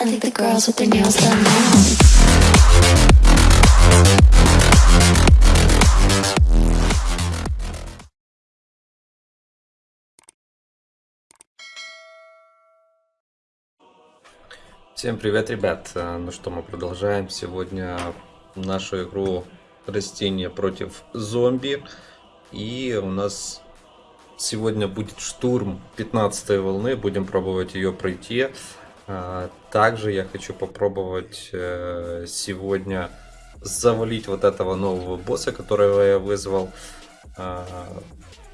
I think done now. Всем привет, ребят! Э, Ну что, мы продолжаем сегодня нашу игру растения против зомби. И у нас сегодня будет штурм 15 волны, будем пробовать ее пройти. А, Также я хочу попробовать э, сегодня завалить вот этого нового босса, которого я вызвал. А,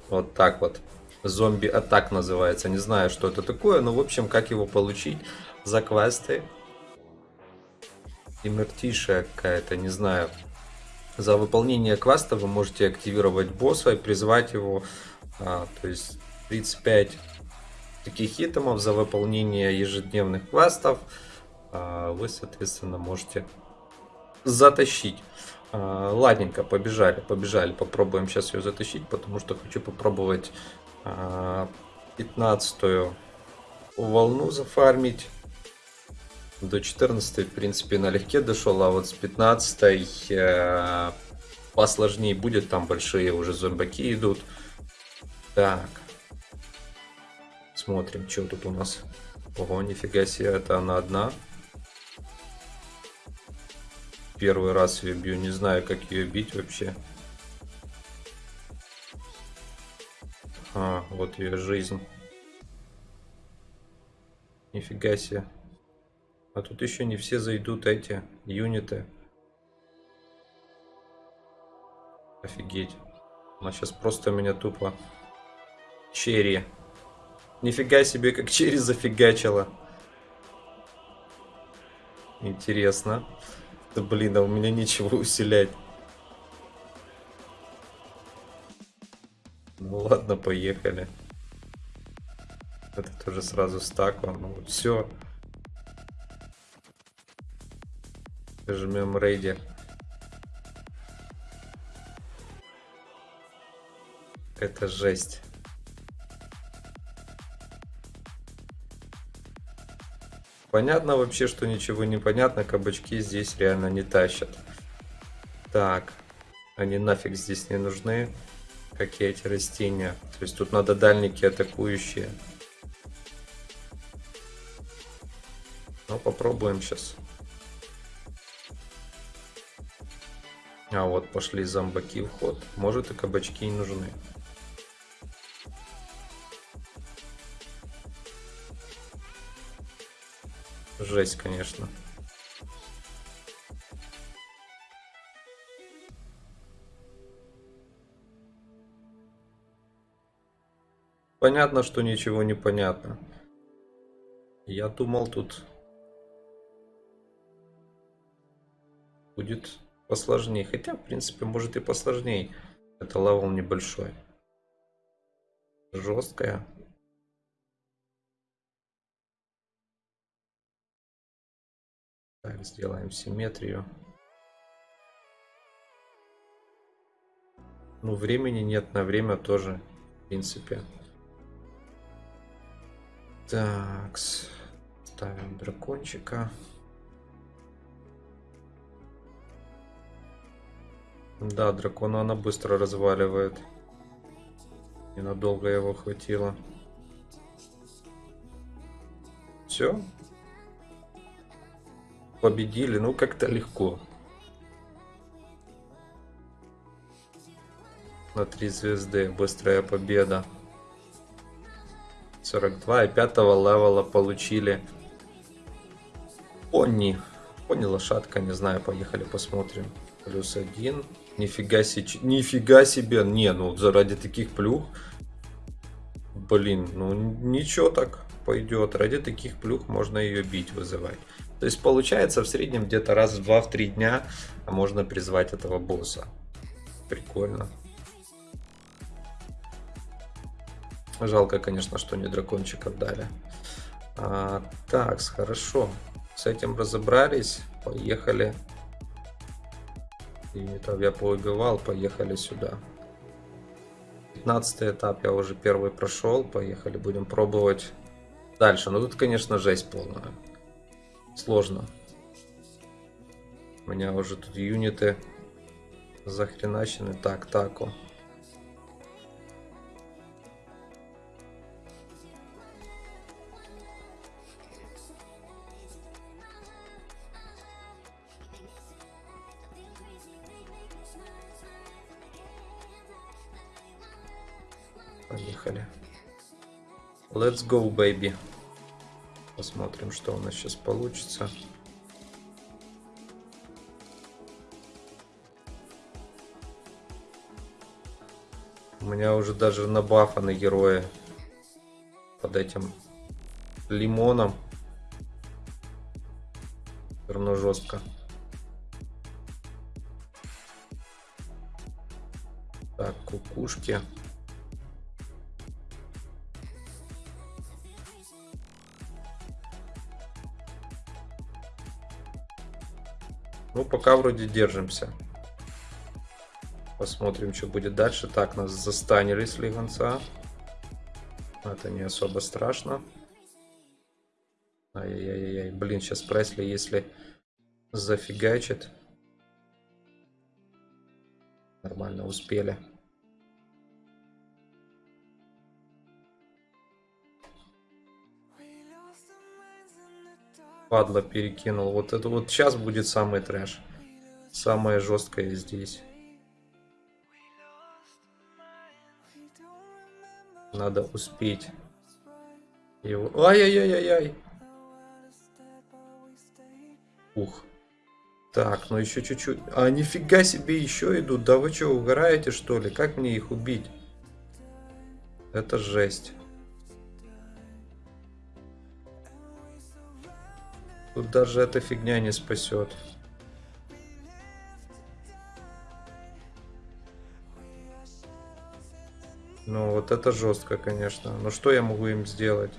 Вот так вот. Зомби атак называется. Не знаю, что это такое, но в общем, как его получить за квесты. Имертишая какая-то, не знаю. За выполнение квеста вы можете активировать босса и призвать его. А, то есть 35 таких итемов за выполнение ежедневных квестов. а, вы, соответственно, можете затащить. А, Ладненько, побежали, побежали. Попробуем сейчас ее затащить, потому что хочу попробовать а, 15 волну зафармить. До 14 в принципе налегке дошел, а вот с 15 э, посложнее будет, там большие уже зомбаки идут. Так. Смотрим, что тут у нас. Ого, нифига себе, это она одна. Первый раз ее бью, не знаю, как ее бить вообще. А, вот ее жизнь. Нифига себе. А тут еще не все зайдут эти юниты. Офигеть. Она сейчас просто меня тупо... Черри. Нифига себе, как черри зафигачила. Интересно. Да блин, а у меня нечего усилять. Ну ладно, поехали. Это тоже сразу стаку. Ну вот все. Жмем рейди. Это жесть. Понятно вообще, что ничего не понятно. Кабачки здесь реально не тащат. Так. Они нафиг здесь не нужны. Как и эти растения. То есть тут надо дальники атакующие. Ну, попробуем сейчас. А вот пошли зомбаки в ход. Может и кабачки и нужны. Жесть, конечно. Понятно, что ничего не понятно. Я думал, тут будет посложнее. Хотя, в принципе, может и посложнее. Это level небольшой. Жесткая. Сделаем симметрию. Ну, времени нет, на время тоже, в принципе. Так, ставим дракончика. Да, дракона она быстро разваливает. Ненадолго его хватило. Все. Победили, ну как-то легко. На 3 звезды. Быстрая победа. 42 и 5 левела получили. Пони. Пони лошадка, не знаю, поехали посмотрим. Плюс один. Нифига себе, нифига себе. Не, ну заради таких плюх. Блин, ну ничего так пойдет. Ради таких плюх можно ее бить, вызывать. То есть получается в среднем где-то раз в 2-3 дня можно призвать этого босса. Прикольно. Жалко, конечно, что не дракончиков дали. А, так, хорошо. С этим разобрались. Поехали. Это я поубивал. Поехали сюда. 15 этап я уже первый прошел. Поехали, будем пробовать дальше. Но тут, конечно, жесть полная. Сложно. У меня уже тут юниты захреначены. Так, тако. Поехали. Let's go, baby. Посмотрим, что у нас сейчас получится. У меня уже даже набафаны герои под этим лимоном. Все равно жестко. Так, кукушки. Ну, пока вроде держимся. Посмотрим, что будет дальше. Так, нас застанили с лигонца. Это не особо страшно. Ай-яй-яй-яй. Блин, сейчас Пресли, если зафигачит. Нормально успели. Падла перекинул. Вот это вот сейчас будет самый трэш. Самое жесткое здесь. Надо успеть. Его... Ай-яй-яй-яй-яй. Ух. Так, ну еще чуть-чуть. А, нифига себе, еще идут. Да вы что, угораете что ли? Как мне их убить? Это жесть. Тут даже эта фигня не спасет. Ну, вот это жестко, конечно. Но что я могу им сделать?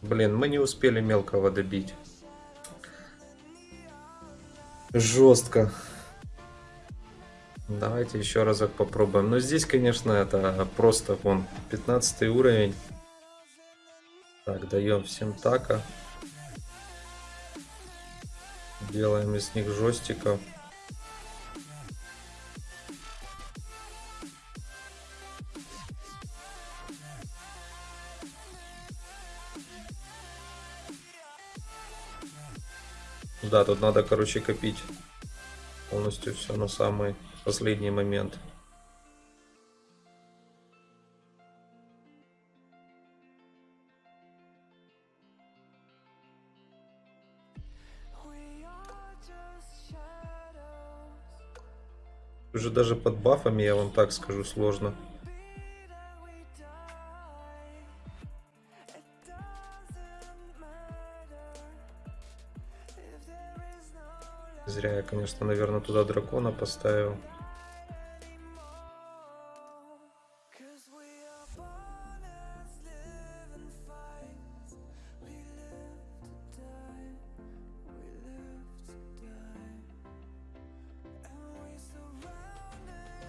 Блин, мы не успели мелкого добить. Жестко. Давайте еще разок попробуем. Но здесь, конечно, это просто вон 15 уровень. Так, даем всем така. Делаем из них жестиков. Да, тут надо, короче, копить полностью все на самый последний момент. Уже даже под бафами, я вам так скажу, сложно. Зря я, конечно, наверное, туда дракона поставил.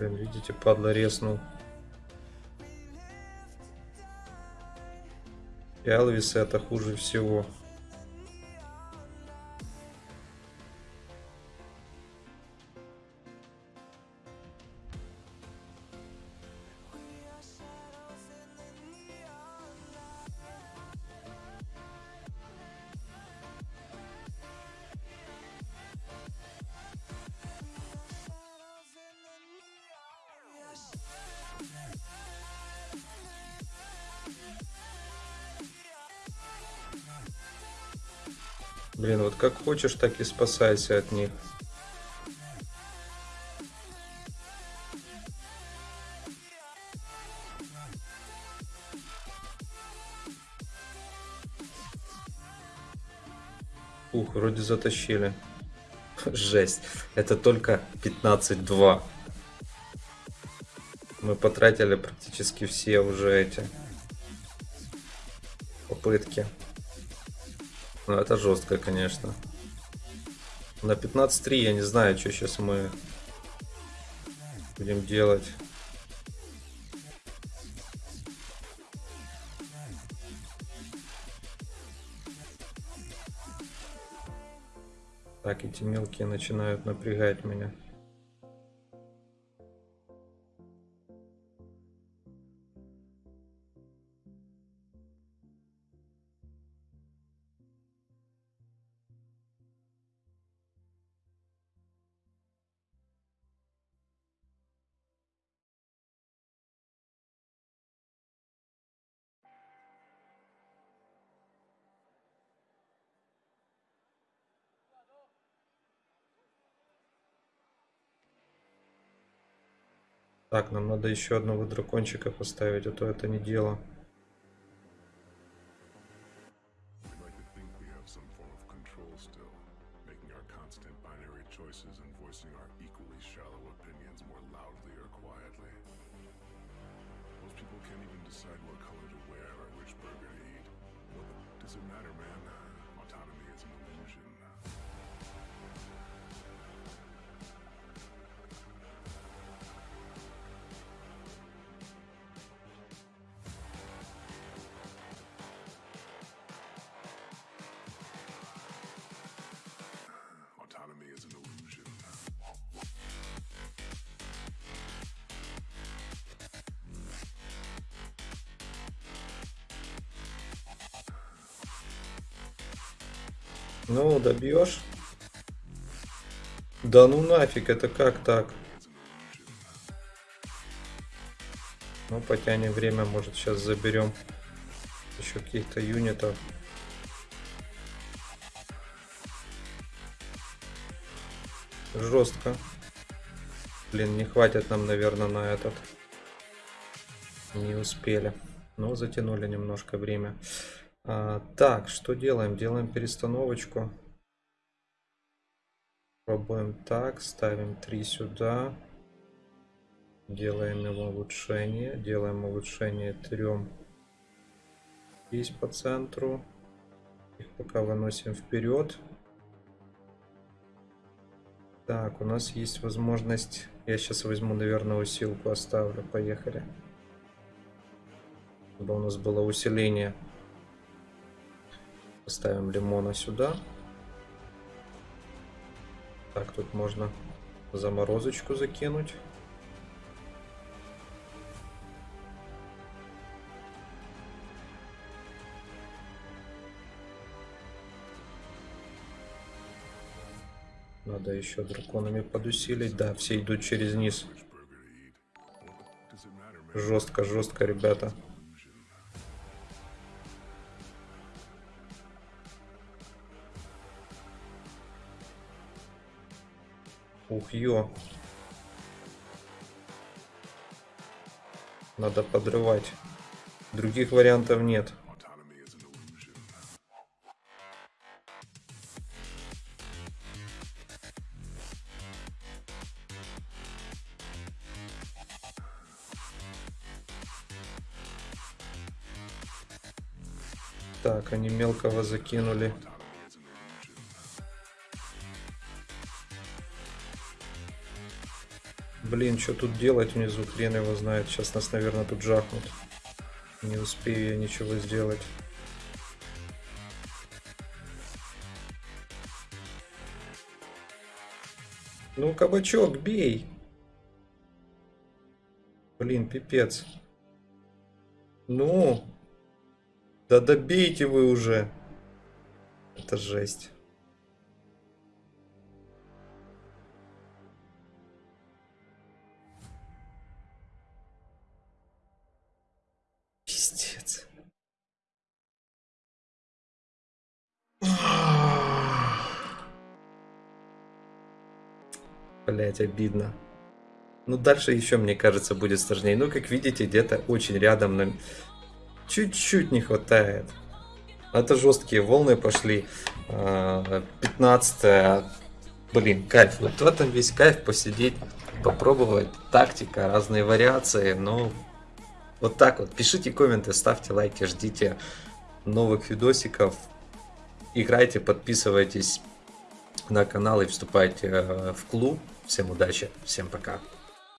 Блин, видите, падла резнул. И это хуже всего. Блин, вот как хочешь, так и спасайся от них. Ух, вроде затащили. Жесть. Это только 15-2. Мы потратили практически все уже эти попытки. Ну это жестко, конечно. На 15-3 я не знаю, что сейчас мы будем делать. Так, эти мелкие начинают напрягать меня. Так, нам надо еще одного дракончика поставить, а то это не дело. Ну, добьешь? Да ну нафиг, это как так? Ну, потянем время, может сейчас заберем еще каких-то юнитов. Жестко. Блин, не хватит нам, наверное, на этот. Не успели. Но затянули немножко время. А, так, что делаем? Делаем перестановочку. Пробуем так, ставим 3 сюда. Делаем его улучшение. Делаем улучшение 3 здесь по центру. Их пока выносим вперед. Так, у нас есть возможность... Я сейчас возьму, наверное, усилку оставлю. Поехали. Чтобы у нас было усиление. Поставим лимона сюда. Так, тут можно заморозочку закинуть. Надо еще драконами подусилить. Да, все идут через низ. Жестко, жестко, ребята. Ух, ё. Надо подрывать. Других вариантов нет. Так, они мелкого закинули. Блин, что тут делать внизу, хрен его знает. Сейчас нас, наверное, тут жахнут. Не успею я ничего сделать. Ну, кабачок, бей! Блин, пипец. Ну! Да добейте вы уже! Это жесть. Блять, обидно. Ну, дальше еще, мне кажется, будет сложнее. Ну, как видите, где-то очень рядом нам чуть-чуть не хватает. Это жесткие волны пошли. 15 Блин, кайф. Вот в этом весь кайф посидеть, попробовать. Тактика, разные вариации. Ну, вот так вот. Пишите комменты, ставьте лайки, ждите новых видосиков. Играйте, подписывайтесь на канал и вступайте э, в клуб. Всем удачи, всем пока.